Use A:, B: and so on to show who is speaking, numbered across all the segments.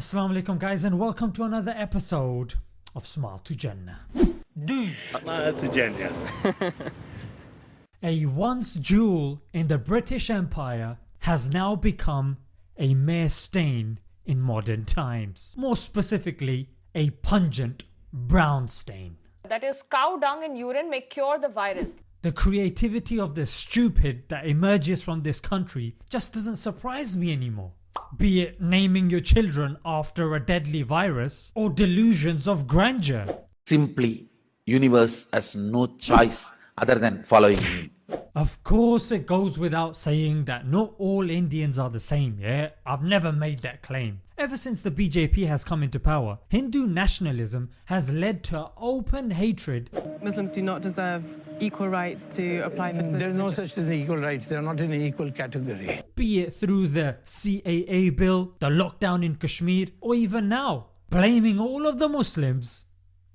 A: Assalamu alaikum guys and welcome to another episode of Smile to Jannah.
B: Smile to Jannah.
A: A once jewel in the British Empire has now become a mere stain in modern times, more specifically a pungent brown stain.
C: that is cow dung and urine may cure the virus.
A: The creativity of the stupid that emerges from this country just doesn't surprise me anymore. Be it naming your children after a deadly virus or delusions of grandeur.
D: simply universe has no choice other than following me
A: Of course it goes without saying that not all Indians are the same yeah, I've never made that claim. Ever since the BJP has come into power, Hindu nationalism has led to open hatred
E: Muslims do not deserve equal rights to apply for mm,
F: There's no such thing as equal rights. They're not in an equal category.
A: be it through the CAA bill, the lockdown in Kashmir or even now blaming all of the Muslims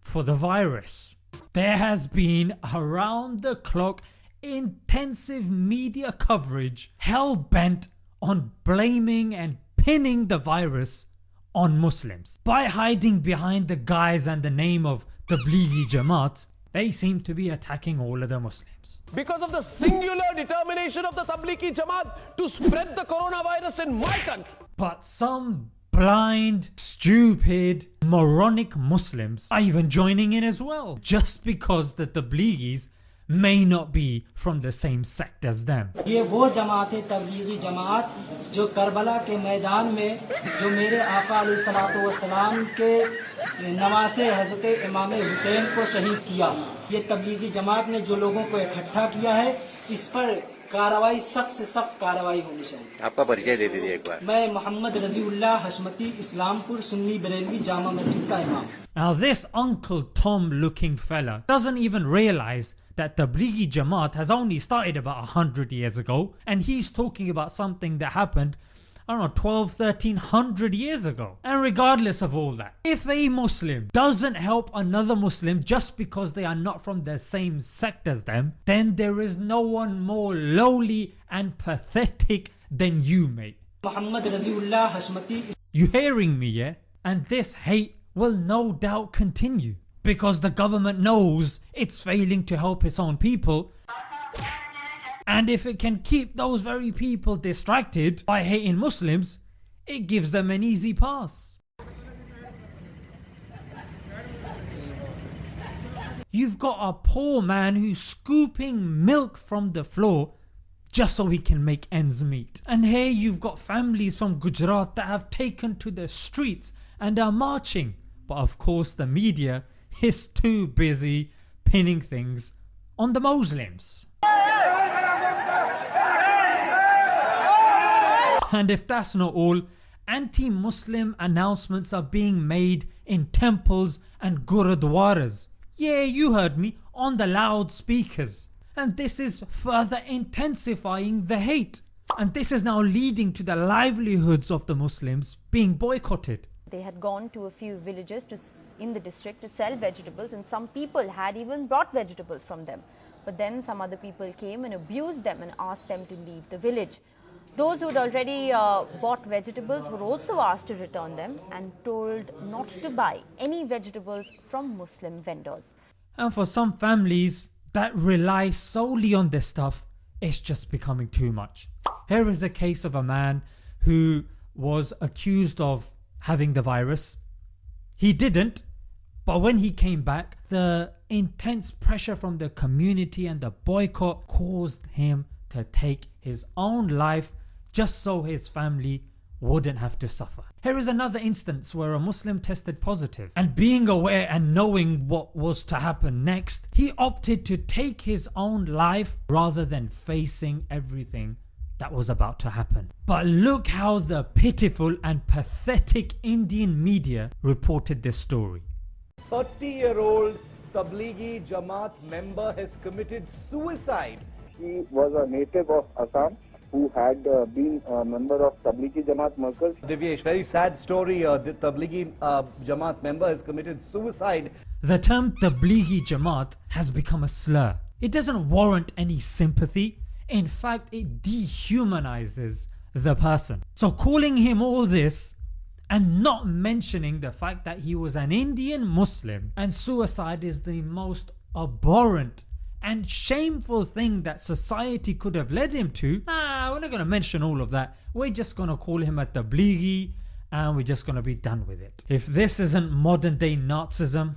A: for the virus. There has been around the clock intensive media coverage hell bent on blaming and pinning the virus on Muslims. By hiding behind the guise and the name of the Tablighi Jamaat, they seem to be attacking all of the Muslims.
G: because of the singular determination of the Tablighi Jamaat to spread the coronavirus in my country.
A: But some blind, stupid, moronic Muslims are even joining in as well just because the Tablighis may not be from the same sect as them.
H: ये वो जमात है तबलीगी जमात जो Karbala के मैदान में जो मेरे आका सलाम के नवासे हज़रत इमाम हुसैन को शहीद किया ये तबलीगी जमात ने जो लोगों को इकट्ठा किया है इस पर कार्रवाई सख्त से सख्त कार्रवाई होनी चाहिए
B: आपका परिचय दे दीजिए एक बार
H: मैं मोहम्मद रजीउल्लाह हशमती इस्लामपुर सुन्नी बरेलवी जामा मस्जिद का इमाम
A: Now this Uncle Tom looking fella doesn't even realise that Tablighi Jamaat has only started about 100 years ago and he's talking about something that happened I don't know 12, 1300 years ago. And regardless of all that, if a Muslim doesn't help another Muslim just because they are not from the same sect as them, then there is no one more lowly and pathetic than you mate. You hearing me yeah? And this hate will no doubt continue because the government knows it's failing to help its own people and if it can keep those very people distracted by hating Muslims it gives them an easy pass. You've got a poor man who's scooping milk from the floor just so he can make ends meet. And here you've got families from Gujarat that have taken to the streets and are marching but of course the media is too busy pinning things on the Muslims. And if that's not all, anti-Muslim announcements are being made in temples and gurudwaras. Yeah you heard me, on the loudspeakers. And this is further intensifying the hate. And this is now leading to the livelihoods of the Muslims being boycotted.
I: They had gone to a few villages to, in the district to sell vegetables and some people had even brought vegetables from them. But then some other people came and abused them and asked them to leave the village. Those who had already uh, bought vegetables were also asked to return them and told not to buy any vegetables from Muslim vendors.
A: And for some families that rely solely on this stuff it's just becoming too much. Here is a case of a man who was accused of having the virus. He didn't but when he came back the intense pressure from the community and the boycott caused him to take his own life just so his family wouldn't have to suffer. Here is another instance where a Muslim tested positive and being aware and knowing what was to happen next he opted to take his own life rather than facing everything that was about to happen. But look how the pitiful and pathetic Indian media reported this story.
G: 30 year old Tablighi Jamaat member has committed suicide.
J: He was a native of Assam who had uh, been a member of Tablighi Jamaat Markaz.
G: Divyesh, very sad story. Uh, the Tablighi uh, Jamaat member has committed suicide.
A: The term Tablighi Jamaat has become a slur. It doesn't warrant any sympathy, in fact it dehumanizes the person. So calling him all this and not mentioning the fact that he was an Indian Muslim and suicide is the most abhorrent and shameful thing that society could have led him to, nah not gonna mention all of that, we're just gonna call him a tablighi and we're just gonna be done with it. If this isn't modern day Nazism,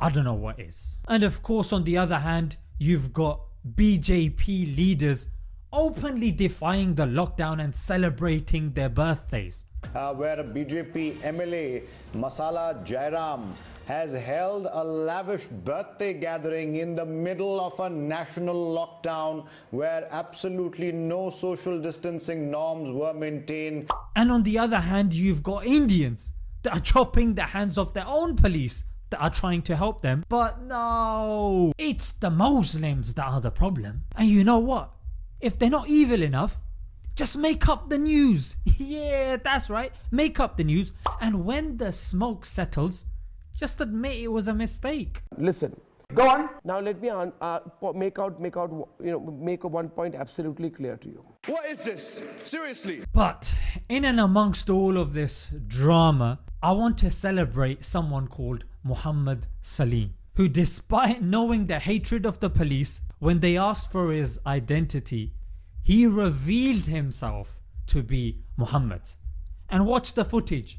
A: I don't know what is. And of course on the other hand you've got BJP leaders openly defying the lockdown and celebrating their birthdays.
K: Uh, where BJP MLA Masala Jairam has held a lavish birthday gathering in the middle of a national lockdown where absolutely no social distancing norms were maintained.
A: And on the other hand you've got Indians that are chopping the hands of their own police that are trying to help them. But no, it's the Muslims that are the problem. And you know what, if they're not evil enough just make up the news, yeah that's right, make up the news. And when the smoke settles just admit it was a mistake.
L: Listen. Go on. Now let me uh, make out, make out, you know, make one point absolutely clear to you.
M: What is this? Seriously.
A: But in and amongst all of this drama, I want to celebrate someone called Muhammad Salim who despite knowing the hatred of the police when they asked for his identity he revealed himself to be Muhammad and watch the footage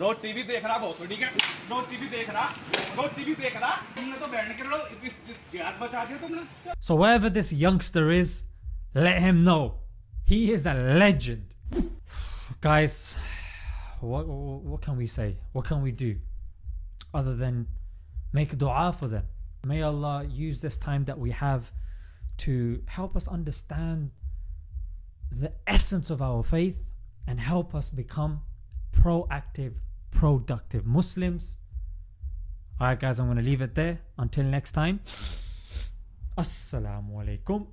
N: rose TV देख रहा बहुत ठीक है रोज TV देख रहा रोज TV देख रहा तुमने तो बहन के लो जिहाद बचा दिया तुमने
A: So wherever this youngster is let him know he is a legend guys what, what can we say what can we do other than make dua for them may Allah use this time that we have to help us understand the essence of our faith and help us become proactive productive Muslims. Alright guys I'm going to leave it there. Until next time. Assalamu alaikum.